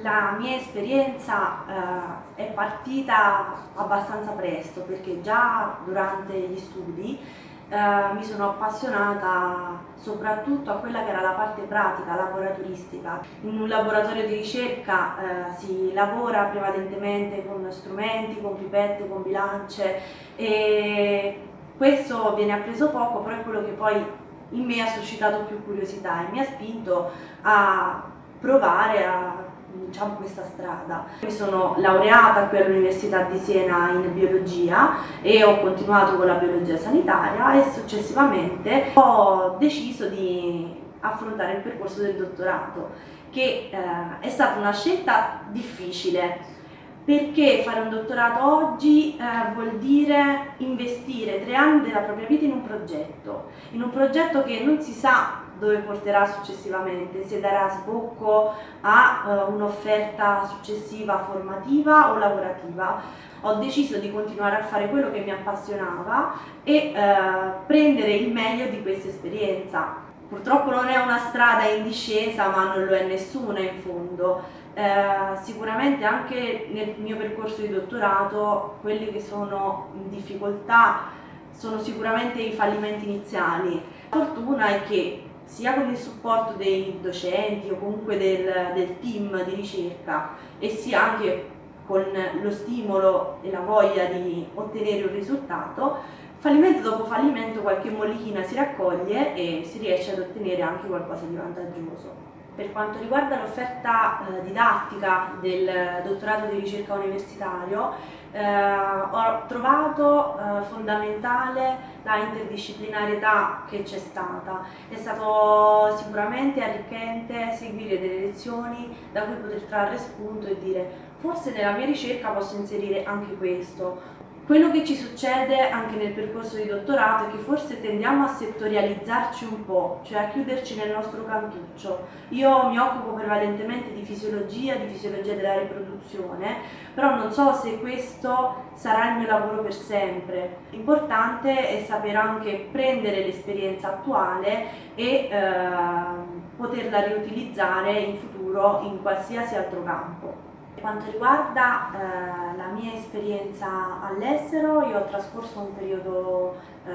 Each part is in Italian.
La mia esperienza eh, è partita abbastanza presto perché già durante gli studi eh, mi sono appassionata soprattutto a quella che era la parte pratica, laboratoristica. In un laboratorio di ricerca eh, si lavora prevalentemente con strumenti, con pipette, con bilance e questo viene appreso poco, però è quello che poi in me ha suscitato più curiosità e mi ha spinto a provare a diciamo, questa strada. Mi sono laureata qui all'Università di Siena in biologia e ho continuato con la biologia sanitaria e successivamente ho deciso di affrontare il percorso del dottorato che eh, è stata una scelta difficile perché fare un dottorato oggi eh, vuol dire investire tre anni della propria vita in un progetto, in un progetto che non si sa dove porterà successivamente, se darà sbocco a uh, un'offerta successiva formativa o lavorativa. Ho deciso di continuare a fare quello che mi appassionava e uh, prendere il meglio di questa esperienza. Purtroppo non è una strada in discesa, ma non lo è nessuna in fondo. Eh, sicuramente anche nel mio percorso di dottorato quelli che sono in difficoltà sono sicuramente i fallimenti iniziali. La fortuna è che sia con il supporto dei docenti o comunque del, del team di ricerca e sia anche con lo stimolo e la voglia di ottenere un risultato, fallimento dopo fallimento qualche mollichina si raccoglie e si riesce ad ottenere anche qualcosa di vantaggioso. Per quanto riguarda l'offerta eh, didattica del dottorato di ricerca universitario, eh, ho trovato eh, fondamentale la interdisciplinarietà che c'è stata. È stato sicuramente arricchente seguire delle lezioni da cui poter trarre spunto e dire forse nella mia ricerca posso inserire anche questo, quello che ci succede anche nel percorso di dottorato è che forse tendiamo a settorializzarci un po', cioè a chiuderci nel nostro cantuccio. Io mi occupo prevalentemente di fisiologia, di fisiologia della riproduzione, però non so se questo sarà il mio lavoro per sempre. L'importante è sapere anche prendere l'esperienza attuale e eh, poterla riutilizzare in futuro in qualsiasi altro campo. Per quanto riguarda eh, la mia esperienza all'estero, io ho trascorso un periodo eh,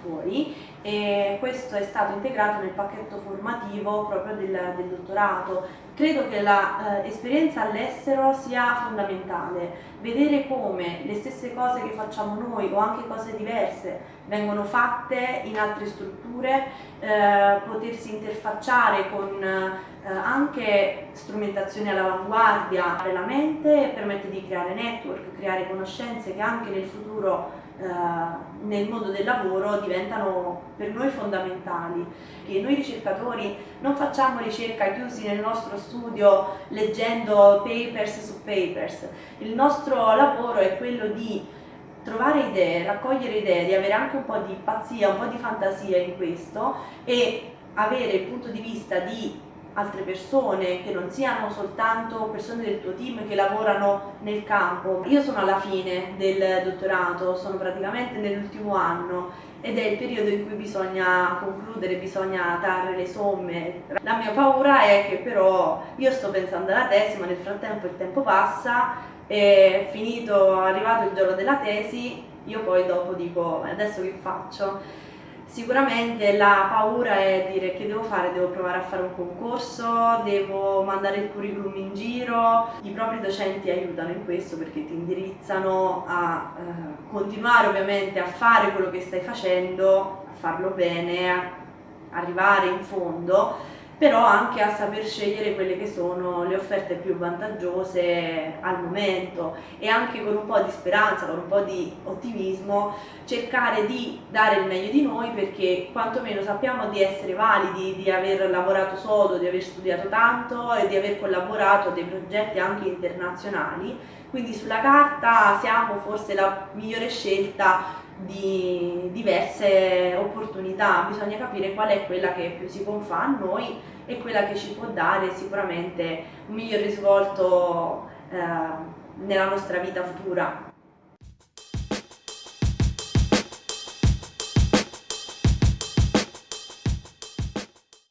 fuori e questo è stato integrato nel pacchetto formativo proprio del, del dottorato. Credo che l'esperienza eh, all'estero sia fondamentale, vedere come le stesse cose che facciamo noi o anche cose diverse vengono fatte in altre strutture, eh, potersi interfacciare con eh, anche strumentazioni all'avanguardia della mente permette di creare network, creare conoscenze che anche nel futuro eh, nel mondo del lavoro diventano per noi fondamentali. Che noi ricercatori non facciamo ricerca chiusi nel nostro studio leggendo papers su papers, il nostro lavoro è quello di trovare idee, raccogliere idee, di avere anche un po' di pazzia, un po' di fantasia in questo e avere il punto di vista di altre persone che non siano soltanto persone del tuo team che lavorano nel campo. Io sono alla fine del dottorato, sono praticamente nell'ultimo anno ed è il periodo in cui bisogna concludere, bisogna dare le somme. La mia paura è che però io sto pensando alla tesi ma nel frattempo il tempo passa e finito, arrivato il giorno della tesi, io poi dopo dico adesso che faccio? Sicuramente la paura è dire che devo fare, devo provare a fare un concorso, devo mandare il curriculum in giro, i propri docenti aiutano in questo perché ti indirizzano a eh, continuare ovviamente a fare quello che stai facendo, a farlo bene, a arrivare in fondo però anche a saper scegliere quelle che sono le offerte più vantaggiose al momento e anche con un po' di speranza, con un po' di ottimismo cercare di dare il meglio di noi perché quantomeno sappiamo di essere validi, di aver lavorato sodo, di aver studiato tanto e di aver collaborato a dei progetti anche internazionali. Quindi sulla carta siamo forse la migliore scelta di diverse opportunità, bisogna capire qual è quella che più si confà a noi e quella che ci può dare sicuramente un miglior risvolto eh, nella nostra vita futura.